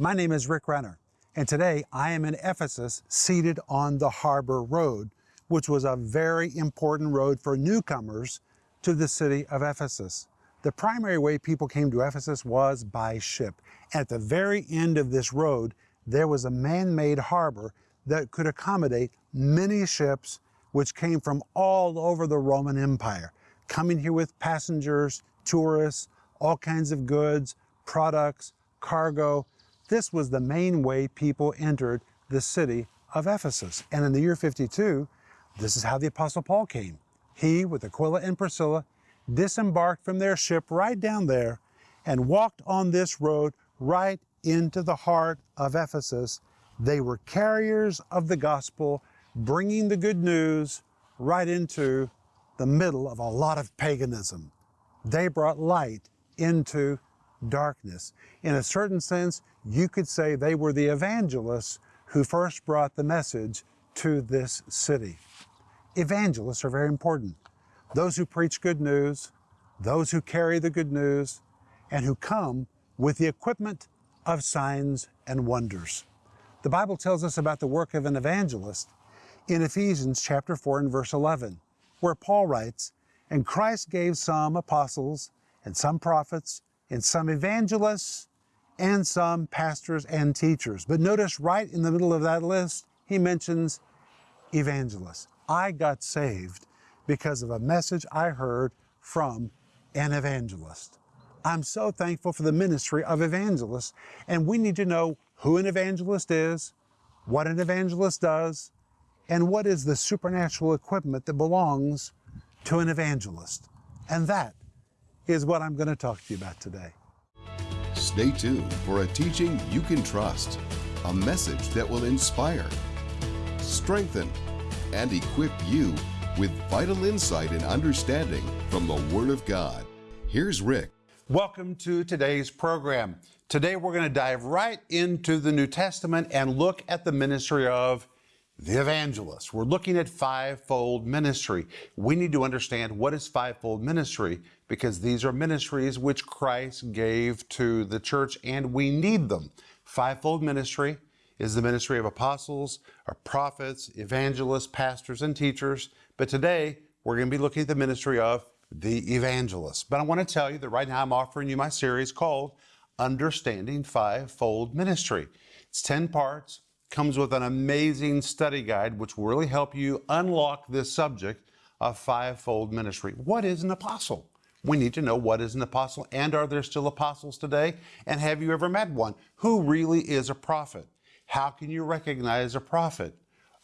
My name is Rick Renner, and today I am in Ephesus seated on the Harbor Road, which was a very important road for newcomers to the city of Ephesus. The primary way people came to Ephesus was by ship. At the very end of this road, there was a man-made harbor that could accommodate many ships which came from all over the Roman Empire, coming here with passengers, tourists, all kinds of goods, products, cargo. This was the main way people entered the city of Ephesus. And in the year 52, this is how the Apostle Paul came. He, with Aquila and Priscilla, disembarked from their ship right down there and walked on this road right into the heart of Ephesus. They were carriers of the gospel, bringing the good news right into the middle of a lot of paganism. They brought light into darkness. In a certain sense, you could say they were the evangelists who first brought the message to this city. Evangelists are very important. Those who preach good news, those who carry the good news, and who come with the equipment of signs and wonders. The Bible tells us about the work of an evangelist in Ephesians chapter 4 and verse 11, where Paul writes, And Christ gave some apostles, and some prophets, and some evangelists, and some pastors and teachers. But notice right in the middle of that list, he mentions evangelists. I got saved because of a message I heard from an evangelist. I'm so thankful for the ministry of evangelists, and we need to know who an evangelist is, what an evangelist does, and what is the supernatural equipment that belongs to an evangelist. And that is what I'm going to talk to you about today. Stay tuned for a teaching you can trust, a message that will inspire, strengthen, and equip you with vital insight and understanding from the Word of God. Here's Rick. Welcome to today's program. Today we're going to dive right into the New Testament and look at the ministry of the evangelist. We're looking at fivefold ministry. We need to understand what is fivefold ministry because these are ministries which Christ gave to the church and we need them. Fivefold ministry is the ministry of apostles, or prophets, evangelists, pastors, and teachers. But today we're going to be looking at the ministry of the evangelist. But I want to tell you that right now I'm offering you my series called Understanding Fivefold Ministry. It's 10 parts, comes with an amazing study guide which will really help you unlock this subject of fivefold ministry. What is an apostle? We need to know what is an apostle and are there still apostles today? And have you ever met one? Who really is a prophet? How can you recognize a prophet?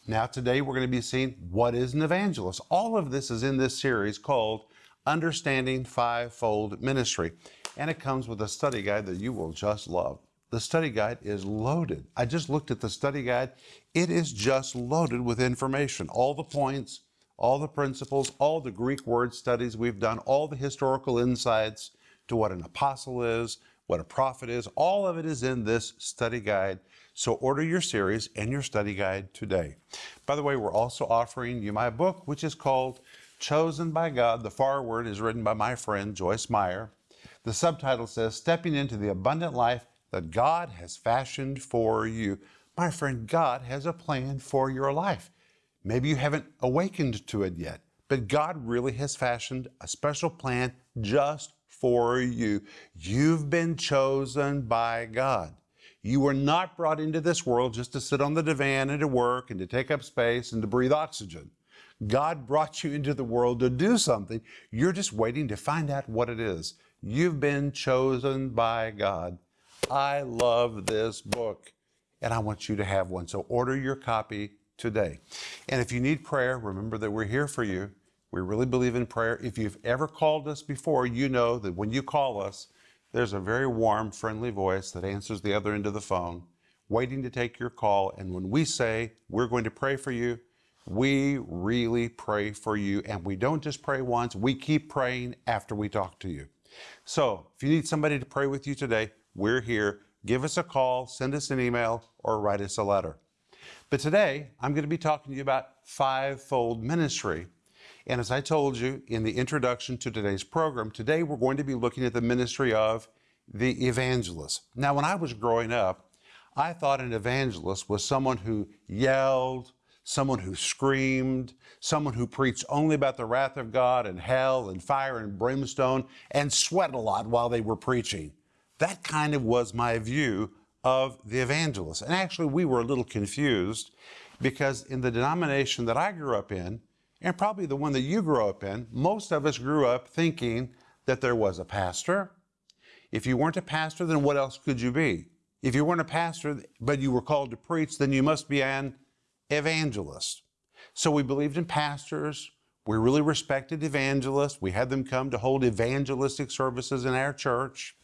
Now, today we're going to be seeing what is an evangelist. All of this is in this series called Understanding Fivefold Ministry, and it comes with a study guide that you will just love. The study guide is loaded. I just looked at the study guide. It is just loaded with information. All the points, all the principles, all the Greek word studies we've done, all the historical insights to what an apostle is, what a prophet is, all of it is in this study guide. So order your series and your study guide today. By the way, we're also offering you my book, which is called Chosen by God. The foreword is written by my friend Joyce Meyer. The subtitle says, Stepping into the Abundant Life that God has fashioned for you. My friend, God has a plan for your life. Maybe you haven't awakened to it yet, but God really has fashioned a special plan just for you. You've been chosen by God. You were not brought into this world just to sit on the divan and to work and to take up space and to breathe oxygen. God brought you into the world to do something. You're just waiting to find out what it is. You've been chosen by God I love this book and I want you to have one. So order your copy today. And if you need prayer, remember that we're here for you. We really believe in prayer. If you've ever called us before, you know that when you call us, there's a very warm, friendly voice that answers the other end of the phone, waiting to take your call. And when we say we're going to pray for you, we really pray for you. And we don't just pray once, we keep praying after we talk to you. So if you need somebody to pray with you today, we're here. Give us a call, send us an email, or write us a letter. But today, I'm going to be talking to you about fivefold ministry. And as I told you in the introduction to today's program, today we're going to be looking at the ministry of the evangelist. Now, when I was growing up, I thought an evangelist was someone who yelled, someone who screamed, someone who preached only about the wrath of God and hell and fire and brimstone and sweat a lot while they were preaching. That kind of was my view of the evangelist. And actually, we were a little confused because in the denomination that I grew up in, and probably the one that you grew up in, most of us grew up thinking that there was a pastor. If you weren't a pastor, then what else could you be? If you weren't a pastor, but you were called to preach, then you must be an evangelist. So we believed in pastors. We really respected evangelists. We had them come to hold evangelistic services in our church.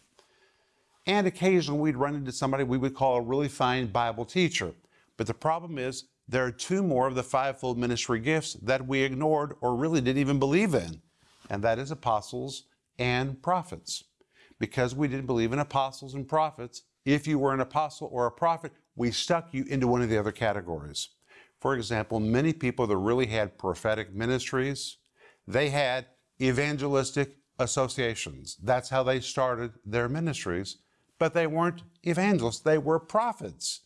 And occasionally we'd run into somebody we would call a really fine Bible teacher. But the problem is, there are two more of the fivefold ministry gifts that we ignored or really didn't even believe in, and that is apostles and prophets. Because we didn't believe in apostles and prophets, if you were an apostle or a prophet, we stuck you into one of the other categories. For example, many people that really had prophetic ministries, they had evangelistic associations. That's how they started their ministries, but they weren't evangelists, they were prophets.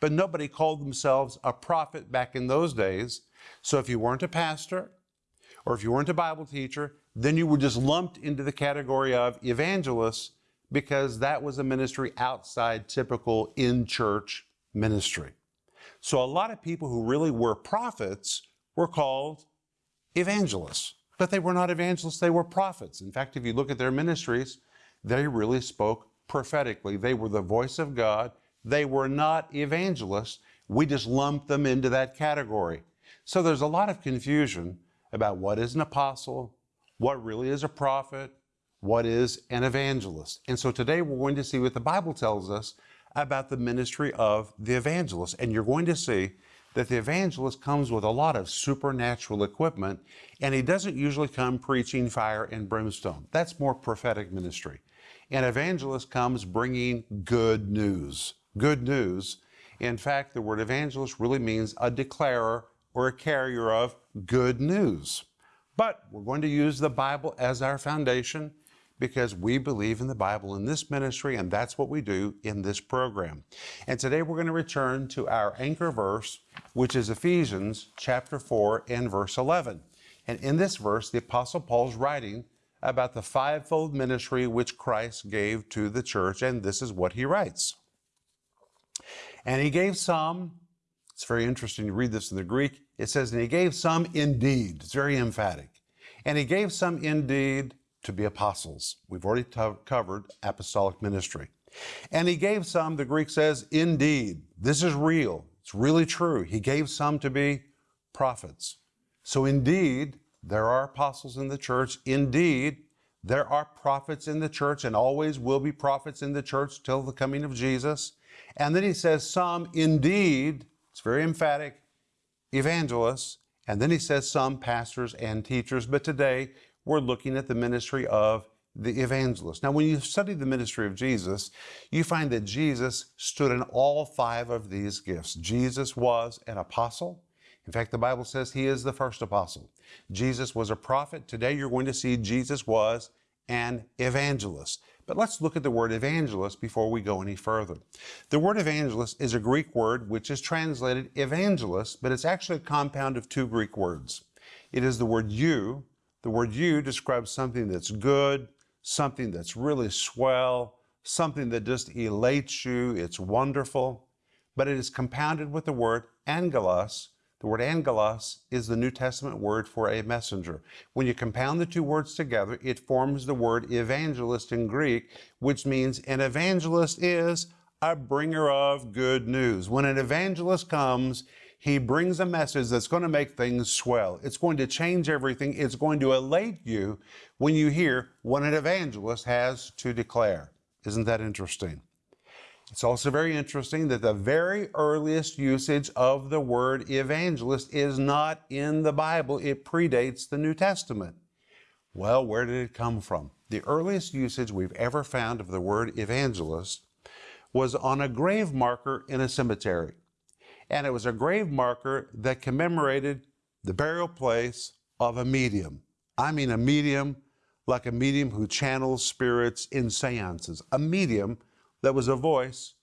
But nobody called themselves a prophet back in those days. So if you weren't a pastor or if you weren't a Bible teacher, then you were just lumped into the category of evangelists because that was a ministry outside typical in church ministry. So a lot of people who really were prophets were called evangelists, but they were not evangelists, they were prophets. In fact, if you look at their ministries, they really spoke prophetically. They were the voice of God. They were not evangelists. We just lumped them into that category. So there's a lot of confusion about what is an apostle, what really is a prophet, what is an evangelist. And so today we're going to see what the Bible tells us about the ministry of the evangelist. And you're going to see that the evangelist comes with a lot of supernatural equipment, and he doesn't usually come preaching fire and brimstone. That's more prophetic ministry. An evangelist comes bringing good news. Good news. In fact, the word evangelist really means a declarer or a carrier of good news. But we're going to use the Bible as our foundation because we believe in the Bible in this ministry, and that's what we do in this program. And today we're going to return to our anchor verse, which is Ephesians chapter 4 and verse 11. And in this verse, the Apostle Paul's writing about the fivefold ministry which Christ gave to the church, and this is what he writes. And he gave some, it's very interesting to read this in the Greek. It says, and he gave some indeed. It's very emphatic. And he gave some indeed to be apostles. We've already covered apostolic ministry. And he gave some, the Greek says, indeed. This is real. It's really true. He gave some to be prophets. So indeed, there are apostles in the church. Indeed, there are prophets in the church and always will be prophets in the church till the coming of Jesus. And then he says, some indeed, it's very emphatic, evangelists. And then he says, some pastors and teachers. But today, we're looking at the ministry of the evangelist. Now, when you study the ministry of Jesus, you find that Jesus stood in all five of these gifts. Jesus was an apostle. In fact, the Bible says he is the first apostle. Jesus was a prophet. Today, you're going to see Jesus was an evangelist. But let's look at the word evangelist before we go any further. The word evangelist is a Greek word which is translated evangelist, but it's actually a compound of two Greek words. It is the word eu, the word eu describes something that's good, something that's really swell, something that just elates you, it's wonderful. But it is compounded with the word angelos. The word angelos is the New Testament word for a messenger. When you compound the two words together, it forms the word evangelist in Greek, which means an evangelist is a bringer of good news. When an evangelist comes, he brings a message that's going to make things swell. It's going to change everything. It's going to elate you when you hear what an evangelist has to declare. Isn't that interesting? It's also very interesting that the very earliest usage of the word evangelist is not in the Bible. It predates the New Testament. Well, where did it come from? The earliest usage we've ever found of the word evangelist was on a grave marker in a cemetery and it was a grave marker that commemorated the burial place of a medium. I mean, a medium like a medium who channels spirits in seances, a medium that was a voice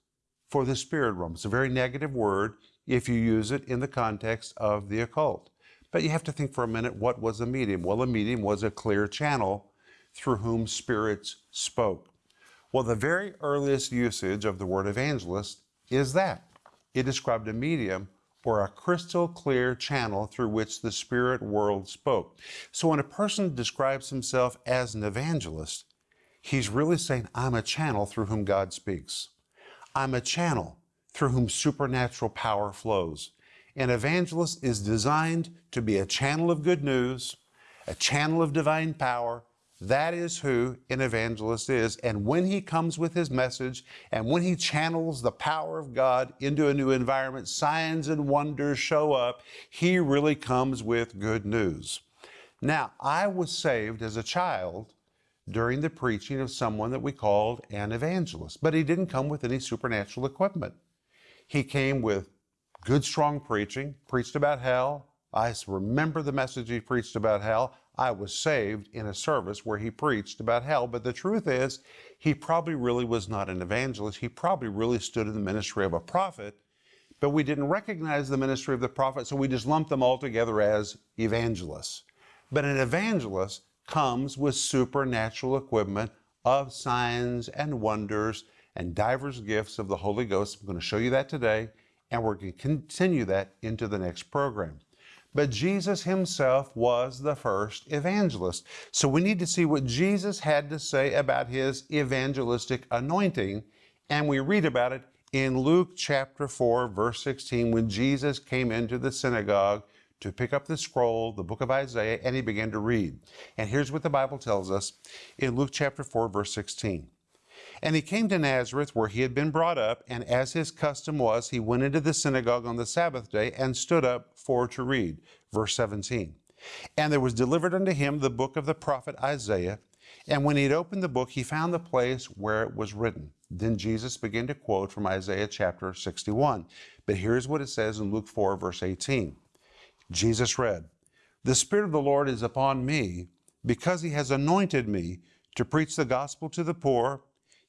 for the spirit realm. It's a very negative word if you use it in the context of the occult. But you have to think for a minute what was a medium? Well, a medium was a clear channel through whom spirits spoke. Well, the very earliest usage of the word evangelist is that it described a medium or a crystal clear channel through which the spirit world spoke. So when a person describes himself as an evangelist, he's really saying, I'm a channel through whom God speaks. I'm a channel through whom supernatural power flows. An evangelist is designed to be a channel of good news, a channel of divine power, that is who an evangelist is. And when he comes with his message and when he channels the power of God into a new environment, signs and wonders show up. He really comes with good news. Now, I was saved as a child during the preaching of someone that we called an evangelist, but he didn't come with any supernatural equipment. He came with good, strong preaching, preached about hell. I remember the message he preached about hell. I was saved in a service where he preached about hell. But the truth is, he probably really was not an evangelist. He probably really stood in the ministry of a prophet, but we didn't recognize the ministry of the prophet, so we just lumped them all together as evangelists. But an evangelist comes with supernatural equipment of signs and wonders and divers gifts of the Holy Ghost. I'm going to show you that today, and we're going to continue that into the next program. But Jesus himself was the first evangelist. So we need to see what Jesus had to say about his evangelistic anointing. And we read about it in Luke chapter 4, verse 16, when Jesus came into the synagogue to pick up the scroll, the book of Isaiah, and he began to read. And here's what the Bible tells us in Luke chapter 4, verse 16. And he came to Nazareth, where he had been brought up, and as his custom was, he went into the synagogue on the Sabbath day and stood up for to read. Verse 17. And there was delivered unto him the book of the prophet Isaiah. And when he had opened the book, he found the place where it was written. Then Jesus began to quote from Isaiah chapter 61. But here's what it says in Luke 4, verse 18. Jesus read, The Spirit of the Lord is upon me, because he has anointed me to preach the gospel to the poor.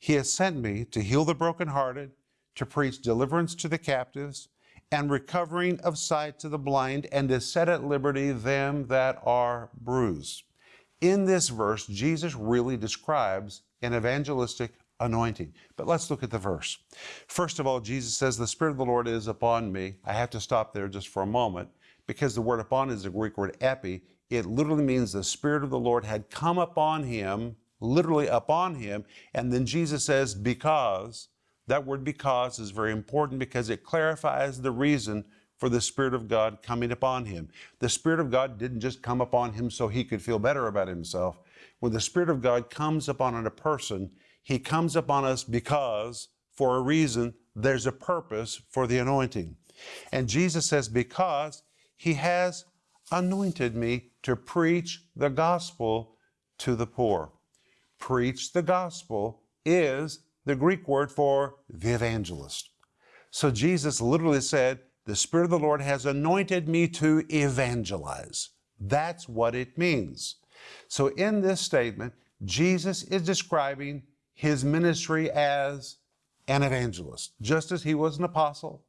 He has sent me to heal the brokenhearted, to preach deliverance to the captives, and recovering of sight to the blind, and to set at liberty them that are bruised. In this verse, Jesus really describes an evangelistic anointing. But let's look at the verse. First of all, Jesus says, The Spirit of the Lord is upon me. I have to stop there just for a moment because the word upon is the Greek word epi. It literally means the Spirit of the Lord had come upon him literally upon him. And then Jesus says, because. That word because is very important because it clarifies the reason for the Spirit of God coming upon him. The Spirit of God didn't just come upon him so he could feel better about himself. When the Spirit of God comes upon a person, he comes upon us because, for a reason, there's a purpose for the anointing. And Jesus says, because he has anointed me to preach the gospel to the poor preach the gospel is the Greek word for the evangelist. So Jesus literally said, The Spirit of the Lord has anointed me to evangelize. That's what it means. So in this statement, Jesus is describing his ministry as an evangelist. Just as he was an apostle,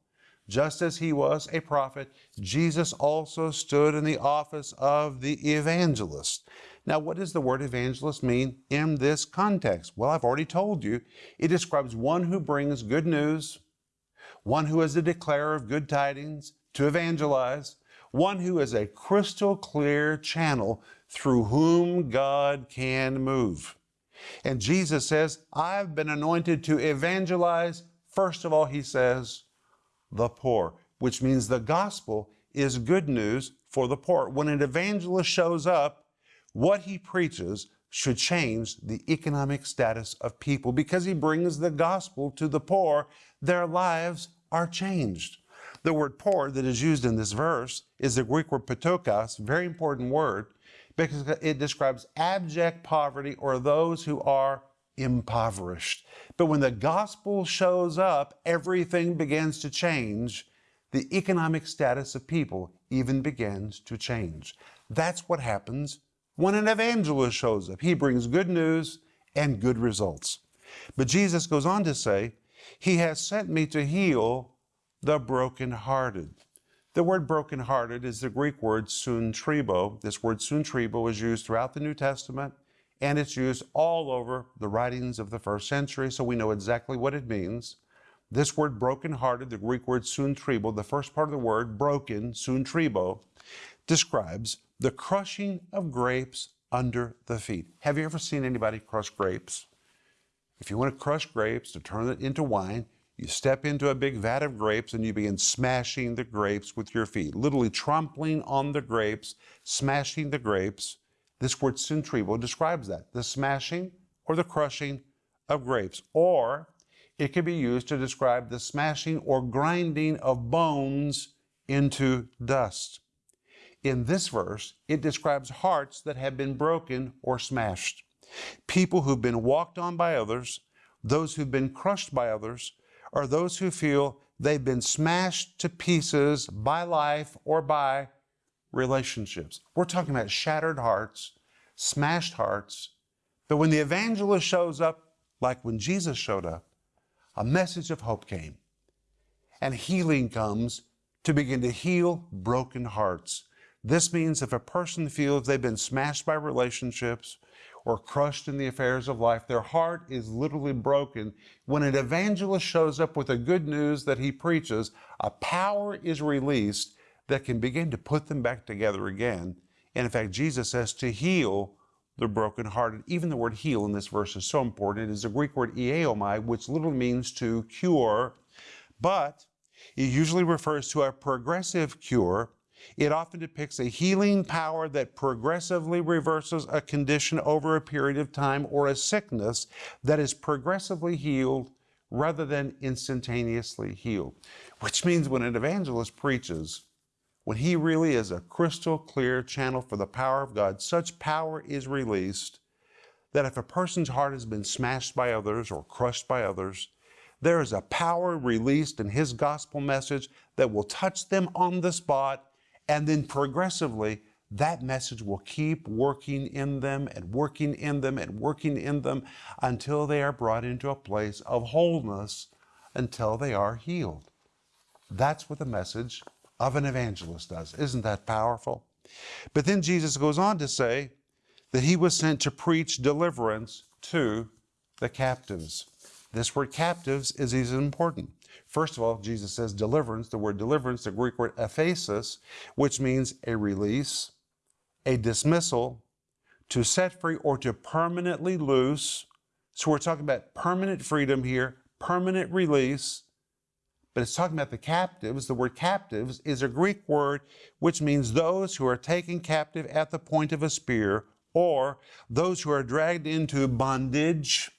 just as he was a prophet, Jesus also stood in the office of the evangelist. Now, what does the word evangelist mean in this context? Well, I've already told you. It describes one who brings good news, one who is a declarer of good tidings, to evangelize, one who is a crystal clear channel through whom God can move. And Jesus says, I've been anointed to evangelize. First of all, he says, the poor, which means the gospel is good news for the poor. When an evangelist shows up, what he preaches should change the economic status of people because he brings the gospel to the poor. Their lives are changed. The word poor that is used in this verse is the Greek word ptochos, very important word, because it describes abject poverty or those who are impoverished. But when the gospel shows up, everything begins to change. The economic status of people even begins to change. That's what happens when an evangelist shows up. He brings good news and good results. But Jesus goes on to say, He has sent me to heal the brokenhearted. The word brokenhearted is the Greek word suntribo. This word suntribo is used throughout the New Testament and it's used all over the writings of the first century, so we know exactly what it means. This word brokenhearted, the Greek word suntribo, the first part of the word broken, suntribo, describes the crushing of grapes under the feet. Have you ever seen anybody crush grapes? If you want to crush grapes to turn it into wine, you step into a big vat of grapes and you begin smashing the grapes with your feet, literally trampling on the grapes, smashing the grapes. This word suntribo describes that the smashing or the crushing of grapes. Or it can be used to describe the smashing or grinding of bones into dust. In this verse, it describes hearts that have been broken or smashed. People who've been walked on by others, those who've been crushed by others, are those who feel they've been smashed to pieces by life or by relationships. We're talking about shattered hearts, smashed hearts. But when the evangelist shows up, like when Jesus showed up, a message of hope came. And healing comes to begin to heal broken hearts. This means if a person feels they've been smashed by relationships or crushed in the affairs of life. Their heart is literally broken. When an evangelist shows up with the good news that he preaches, a power is released that can begin to put them back together again. And in fact, Jesus says to heal the brokenhearted. Even the word heal in this verse is so important. It is a Greek word iaomai, which literally means to cure, but it usually refers to a progressive cure it often depicts a healing power that progressively reverses a condition over a period of time or a sickness that is progressively healed rather than instantaneously healed. Which means when an evangelist preaches, when he really is a crystal clear channel for the power of God, such power is released that if a person's heart has been smashed by others or crushed by others, there is a power released in his gospel message that will touch them on the spot and then progressively, that message will keep working in them and working in them and working in them until they are brought into a place of wholeness, until they are healed. That's what the message of an evangelist does. Isn't that powerful? But then Jesus goes on to say that he was sent to preach deliverance to the captives. This word captives is important. First of all, Jesus says deliverance. The word deliverance, the Greek word aphesis, which means a release, a dismissal, to set free or to permanently loose. So we're talking about permanent freedom here, permanent release. But it's talking about the captives. The word captives is a Greek word which means those who are taken captive at the point of a spear, or those who are dragged into bondage,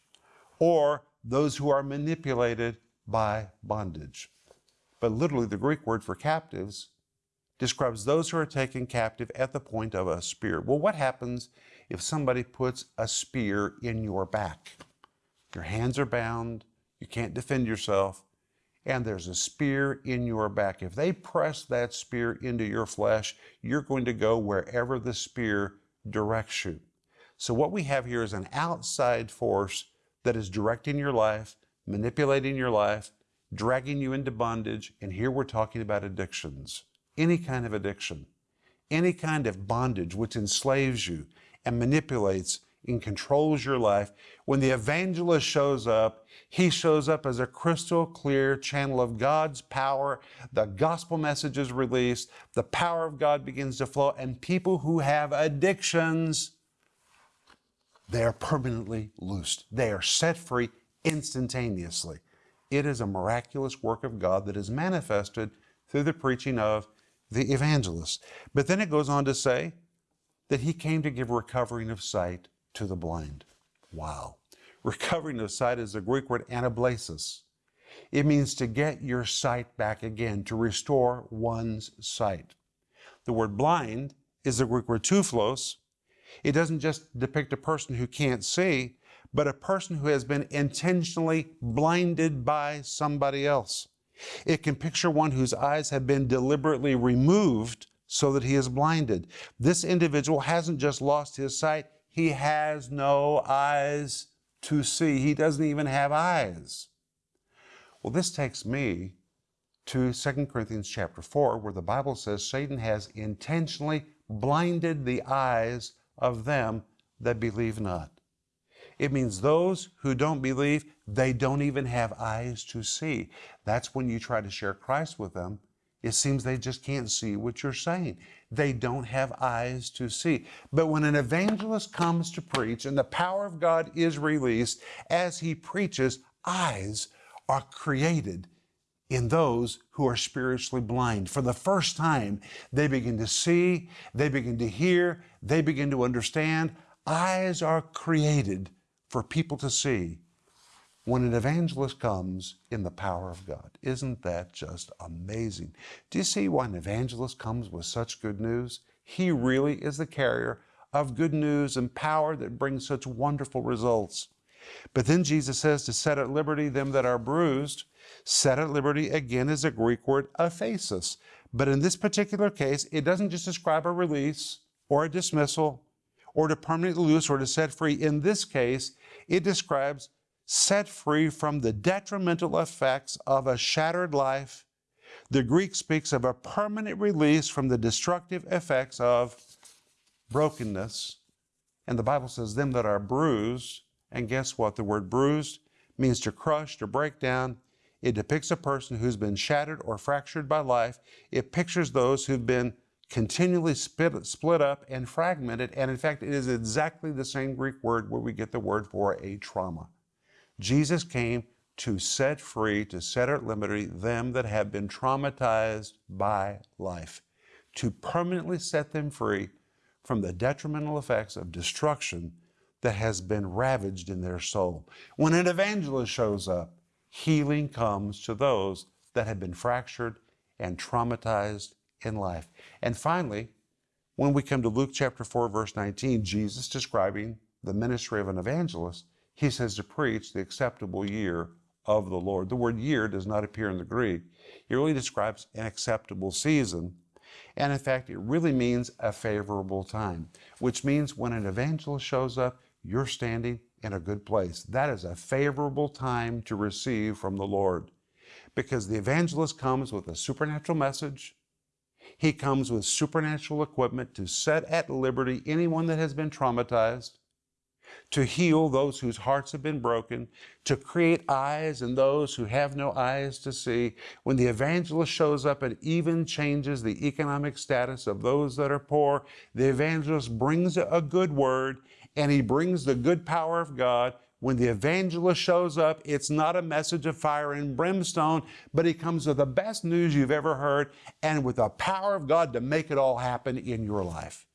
or those who are manipulated by bondage. But literally, the Greek word for captives describes those who are taken captive at the point of a spear. Well, what happens if somebody puts a spear in your back? Your hands are bound, you can't defend yourself, and there's a spear in your back. If they press that spear into your flesh, you're going to go wherever the spear directs you. So, what we have here is an outside force that is directing your life manipulating your life, dragging you into bondage. And here we're talking about addictions, any kind of addiction, any kind of bondage which enslaves you and manipulates and controls your life. When the evangelist shows up, he shows up as a crystal clear channel of God's power. The gospel message is released, the power of God begins to flow, and people who have addictions, they are permanently loosed. They are set free instantaneously. It is a miraculous work of God that is manifested through the preaching of the evangelist. But then it goes on to say that he came to give recovering of sight to the blind. Wow. Recovering of sight is the Greek word anablepsis. It means to get your sight back again, to restore one's sight. The word blind is the Greek word tuflos. It doesn't just depict a person who can't see, but a person who has been intentionally blinded by somebody else. It can picture one whose eyes have been deliberately removed so that he is blinded. This individual hasn't just lost his sight, he has no eyes to see. He doesn't even have eyes. Well, this takes me to 2 Corinthians chapter 4, where the Bible says Satan has intentionally blinded the eyes of them that believe not. It means those who don't believe, they don't even have eyes to see. That's when you try to share Christ with them. It seems they just can't see what you're saying. They don't have eyes to see. But when an evangelist comes to preach and the power of God is released, as he preaches, eyes are created in those who are spiritually blind. For the first time, they begin to see, they begin to hear, they begin to understand. Eyes are created for people to see when an evangelist comes in the power of God. Isn't that just amazing? Do you see why an evangelist comes with such good news? He really is the carrier of good news and power that brings such wonderful results. But then Jesus says to set at liberty them that are bruised. Set at liberty again is a Greek word aphesis. But in this particular case, it doesn't just describe a release or a dismissal or to permanently loose or to set free. In this case, it describes set free from the detrimental effects of a shattered life. The Greek speaks of a permanent release from the destructive effects of brokenness. And the Bible says, them that are bruised. And guess what? The word bruised means to crush, to break down. It depicts a person who's been shattered or fractured by life. It pictures those who've been continually split, split up and fragmented. And in fact, it is exactly the same Greek word where we get the word for a trauma. Jesus came to set free, to set at liberty them that have been traumatized by life, to permanently set them free from the detrimental effects of destruction that has been ravaged in their soul. When an evangelist shows up, healing comes to those that have been fractured and traumatized in life. And finally, when we come to Luke chapter 4, verse 19, Jesus describing the ministry of an evangelist, he says to preach the acceptable year of the Lord. The word year does not appear in the Greek. It really describes an acceptable season. And in fact, it really means a favorable time, which means when an evangelist shows up, you're standing in a good place. That is a favorable time to receive from the Lord because the evangelist comes with a supernatural message. He comes with supernatural equipment to set at liberty anyone that has been traumatized to heal those whose hearts have been broken, to create eyes in those who have no eyes to see. When the evangelist shows up, it even changes the economic status of those that are poor. The evangelist brings a good word and he brings the good power of God. When the evangelist shows up, it's not a message of fire and brimstone, but he comes with the best news you've ever heard and with the power of God to make it all happen in your life.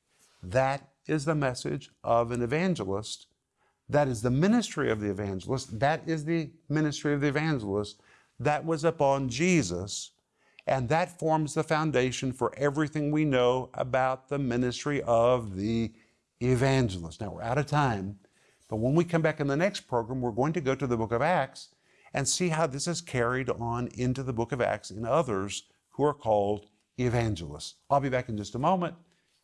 That is the message of an evangelist. That is the ministry of the evangelist. That is the ministry of the evangelist that was upon Jesus. And that forms the foundation for everything we know about the ministry of the evangelist. Now, we're out of time, but when we come back in the next program, we're going to go to the book of Acts and see how this is carried on into the book of Acts in others who are called evangelists. I'll be back in just a moment,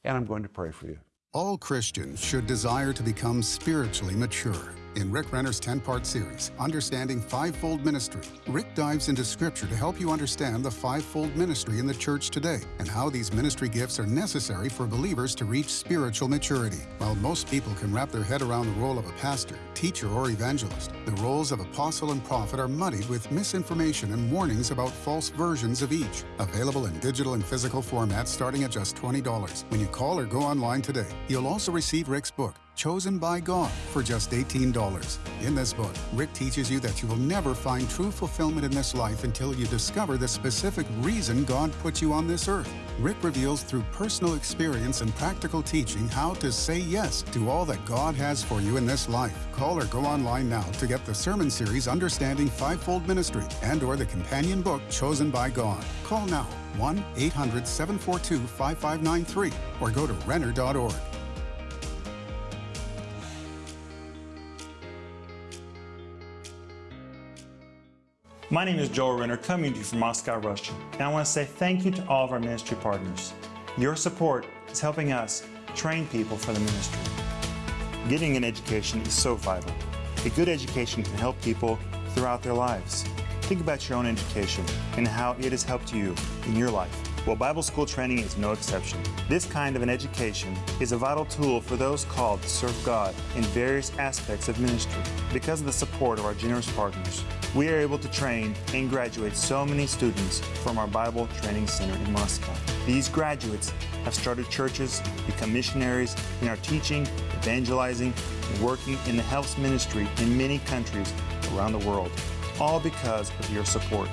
and I'm going to pray for you. All Christians should desire to become spiritually mature. In Rick Renner's 10 part series, Understanding Fivefold Ministry, Rick dives into Scripture to help you understand the fivefold ministry in the church today and how these ministry gifts are necessary for believers to reach spiritual maturity. While most people can wrap their head around the role of a pastor, teacher, or evangelist, the roles of apostle and prophet are muddied with misinformation and warnings about false versions of each. Available in digital and physical formats starting at just $20 when you call or go online today. You'll also receive Rick's book, chosen by God for just $18. In this book, Rick teaches you that you will never find true fulfillment in this life until you discover the specific reason God put you on this earth. Rick reveals through personal experience and practical teaching how to say yes to all that God has for you in this life. Call or go online now to get the sermon series Understanding Fivefold Ministry and or the companion book Chosen by God. Call now 1-800-742-5593 or go to renner.org. My name is Joel Renner, coming to you from Moscow, Russia, and I want to say thank you to all of our ministry partners. Your support is helping us train people for the ministry. Getting an education is so vital. A good education can help people throughout their lives. Think about your own education and how it has helped you in your life. Well, Bible school training is no exception. This kind of an education is a vital tool for those called to serve God in various aspects of ministry. Because of the support of our generous partners, we are able to train and graduate so many students from our Bible Training Center in Moscow. These graduates have started churches, become missionaries, and are teaching, evangelizing, and working in the health ministry in many countries around the world, all because of your support.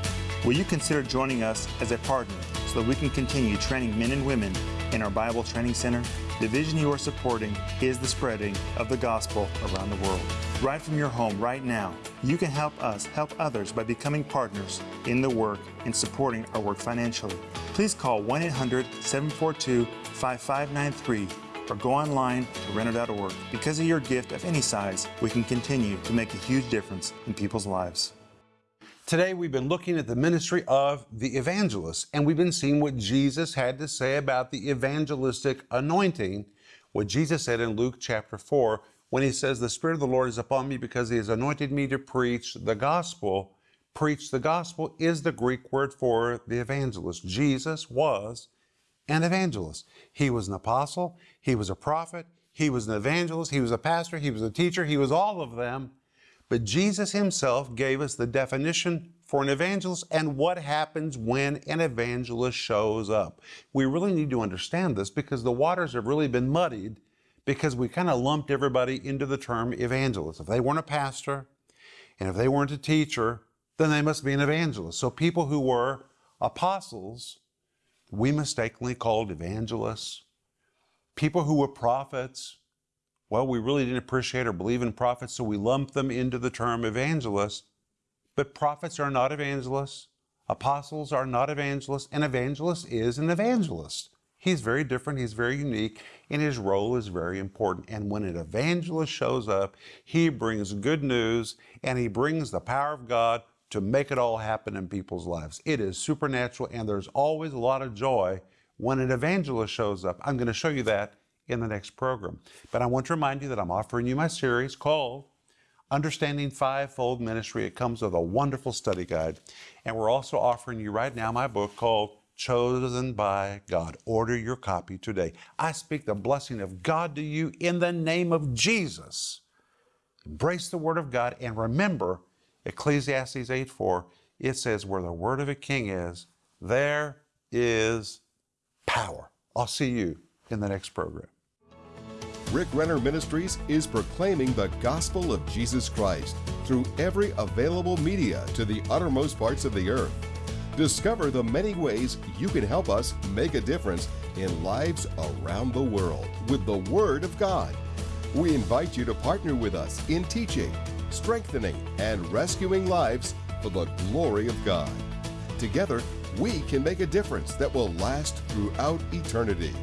Will you consider joining us as a partner so that we can continue training men and women in our Bible Training Center? The vision you are supporting is the spreading of the gospel around the world. Right from your home, right now, you can help us help others by becoming partners in the work and supporting our work financially. Please call 1 800 742 5593 or go online to renner.org. Because of your gift of any size, we can continue to make a huge difference in people's lives. Today, we've been looking at the ministry of the evangelist, and we've been seeing what Jesus had to say about the evangelistic anointing. What Jesus said in Luke chapter 4 when he says, The Spirit of the Lord is upon me because he has anointed me to preach the gospel. Preach the gospel is the Greek word for the evangelist. Jesus was an evangelist. He was an apostle, he was a prophet, he was an evangelist, he was a pastor, he was a teacher, he was all of them. But Jesus himself gave us the definition for an evangelist and what happens when an evangelist shows up. We really need to understand this because the waters have really been muddied because we kind of lumped everybody into the term evangelist. If they weren't a pastor and if they weren't a teacher, then they must be an evangelist. So people who were apostles, we mistakenly called evangelists. People who were prophets, well, we really didn't appreciate or believe in prophets, so we lumped them into the term evangelist. But prophets are not evangelists, apostles are not evangelists, an evangelist is an evangelist. He's very different, he's very unique, and his role is very important. And when an evangelist shows up, he brings good news and he brings the power of God to make it all happen in people's lives. It is supernatural, and there's always a lot of joy when an evangelist shows up. I'm going to show you that in the next program. But I want to remind you that I'm offering you my series called Understanding Fivefold Ministry. It comes with a wonderful study guide. And we're also offering you right now my book called Chosen by God. Order your copy today. I speak the blessing of God to you in the name of Jesus. Embrace the Word of God and remember Ecclesiastes 8 4. It says, Where the word of a king is, there is power. I'll see you in the next program. Rick Renner Ministries is proclaiming the gospel of Jesus Christ through every available media to the uttermost parts of the earth. Discover the many ways you can help us make a difference in lives around the world with the Word of God. We invite you to partner with us in teaching, strengthening, and rescuing lives for the glory of God. Together, we can make a difference that will last throughout eternity.